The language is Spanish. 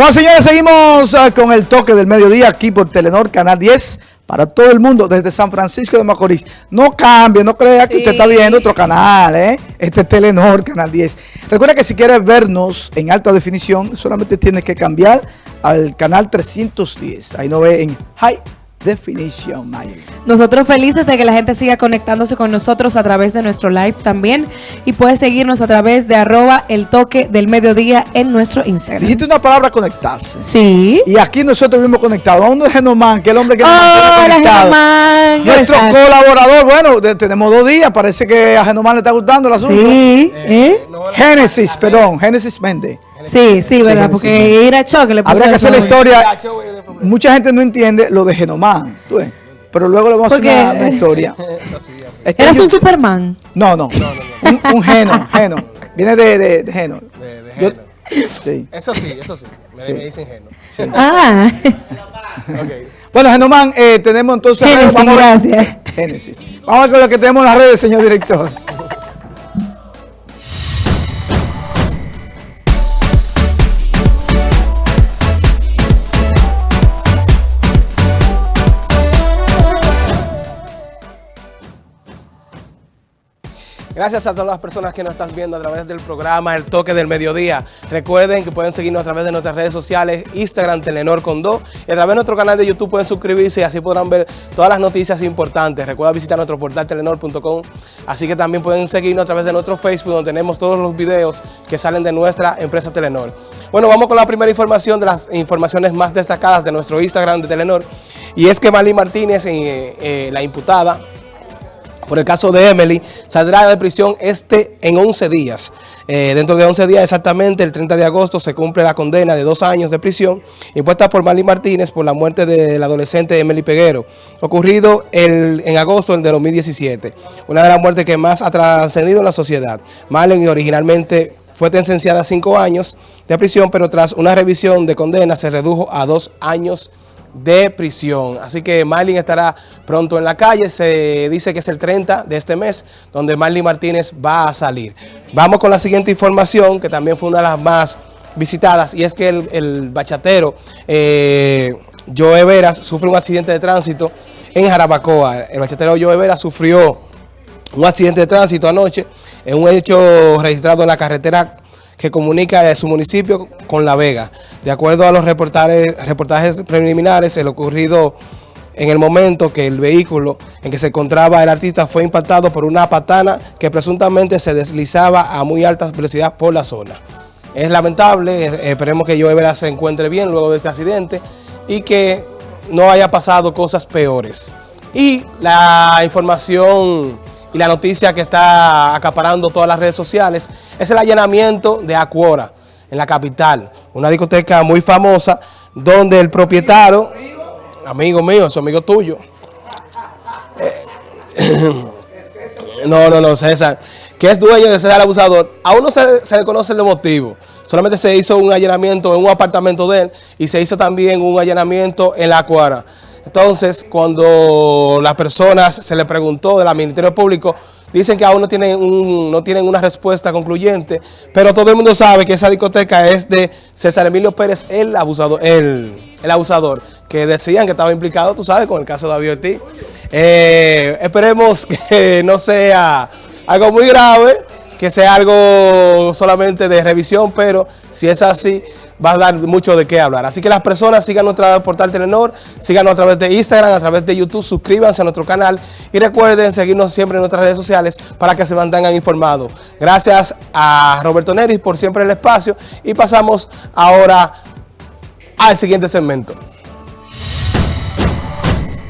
Bueno, señores, seguimos uh, con el toque del mediodía aquí por Telenor, Canal 10, para todo el mundo, desde San Francisco de Macorís. No cambie, no crea que usted está viendo otro canal, ¿eh? Este es Telenor, Canal 10. Recuerda que si quieres vernos en alta definición, solamente tienes que cambiar al canal 310. Ahí no ve en High definición, Maya. Nosotros felices de que la gente siga conectándose con nosotros a través de nuestro live también y puede seguirnos a través de arroba el toque del mediodía en nuestro Instagram. Dijiste una palabra conectarse. Sí. Y aquí nosotros mismos conectados. A uno de Genomán, que es el hombre que nos mantiene conectado. Nuestro colaborador, bueno, tenemos dos días, parece que a Genomán le está gustando el asunto. Sí. ¿Eh? Génesis, perdón, Génesis Méndez. Sí, sí, ¿verdad? Porque ir a choque le Habrá que hacer la historia. Mucha gente no entiende lo de Genomán, pero luego le vamos a hacer una, historia. ¿Eres un Superman? No, no, un, un, geno, geno. Viene de, de, de geno. De, de geno. sí. Eso sí, eso sí. Me, sí. dicen geno. Ah. okay. Bueno, Genomán, eh, tenemos entonces... Génesis, vamos gracias. Génesis. Vamos a ver con lo que tenemos en las redes, señor director. Gracias a todas las personas que nos están viendo a través del programa El Toque del Mediodía. Recuerden que pueden seguirnos a través de nuestras redes sociales, Instagram, Telenor con Do, y a través de nuestro canal de YouTube pueden suscribirse y así podrán ver todas las noticias importantes. Recuerda visitar nuestro portal telenor.com, así que también pueden seguirnos a través de nuestro Facebook, donde tenemos todos los videos que salen de nuestra empresa Telenor. Bueno, vamos con la primera información de las informaciones más destacadas de nuestro Instagram de Telenor, y es que Mali Martínez, eh, eh, la imputada, por el caso de Emily, saldrá de prisión este en 11 días. Eh, dentro de 11 días exactamente, el 30 de agosto, se cumple la condena de dos años de prisión impuesta por Marlene Martínez por la muerte del adolescente Emily Peguero, ocurrido el, en agosto del 2017. Una de las muertes que más ha trascendido en la sociedad. Marlene originalmente fue sentenciada a cinco años de prisión, pero tras una revisión de condena se redujo a dos años de prisión. Así que Marlin estará pronto en la calle. Se dice que es el 30 de este mes donde Marlin Martínez va a salir. Vamos con la siguiente información que también fue una de las más visitadas y es que el, bachatero eh, Joe Veras sufre un accidente de tránsito en Jarabacoa. El bachatero Joe Veras sufrió un accidente de tránsito anoche en un hecho registrado en la carretera que comunica de su municipio con La Vega. De acuerdo a los reportajes, reportajes preliminares, el ocurrido en el momento que el vehículo en que se encontraba el artista fue impactado por una patana que presuntamente se deslizaba a muy alta velocidad por la zona. Es lamentable, eh, esperemos que Joe se encuentre bien luego de este accidente y que no haya pasado cosas peores. Y la información y la noticia que está acaparando todas las redes sociales es el allanamiento de Acuora en la capital, una discoteca muy famosa donde el propietario, amigo mío, es amigo tuyo, eh, no, no, no, César, que es dueño de César Abusador, aún no se, se le conoce el motivo, solamente se hizo un allanamiento en un apartamento de él y se hizo también un allanamiento en la Acuara. Entonces, cuando las personas se le preguntó del Ministerio Público, dicen que aún no tienen, un, no tienen una respuesta concluyente, pero todo el mundo sabe que esa discoteca es de César Emilio Pérez, el abusador, el, el abusador que decían que estaba implicado, tú sabes, con el caso de David. Eh, esperemos que no sea algo muy grave, que sea algo solamente de revisión, pero si es así, va a dar mucho de qué hablar. Así que las personas sigan nuestro portal Telenor, síganos a través de Instagram, a través de YouTube, suscríbanse a nuestro canal y recuerden seguirnos siempre en nuestras redes sociales para que se mantengan informados. Gracias a Roberto Neris por siempre el espacio y pasamos ahora al siguiente segmento.